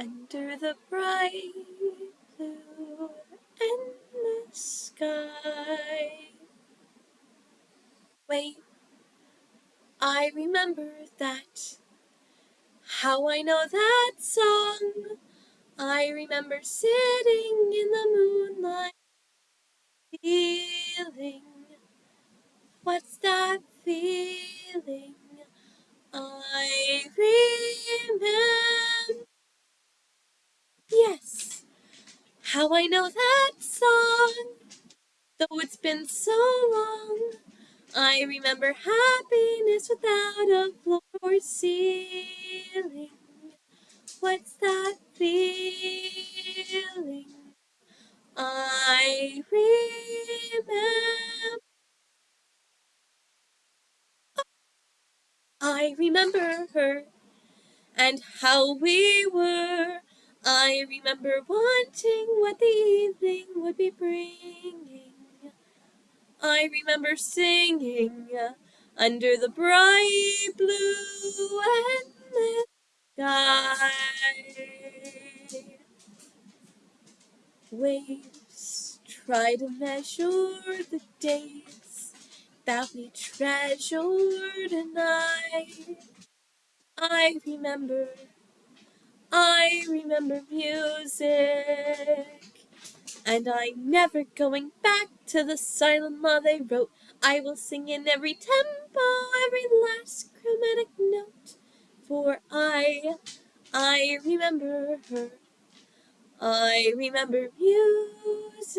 Under the bright blue endless sky. Wait, I remember that. How I know that song. I remember sitting in how I know that song. Though it's been so long, I remember happiness without a floor or ceiling. What's that feeling? I remember. I remember her and how we were. I remember wanting what the evening would be bringing. I remember singing under the bright blue endless sky. Waves try to measure the days that we treasured and I, I remember, I remember music. And I'm never going back to the silent law they wrote. I will sing in every tempo, every last chromatic note. For I, I remember her. I remember music.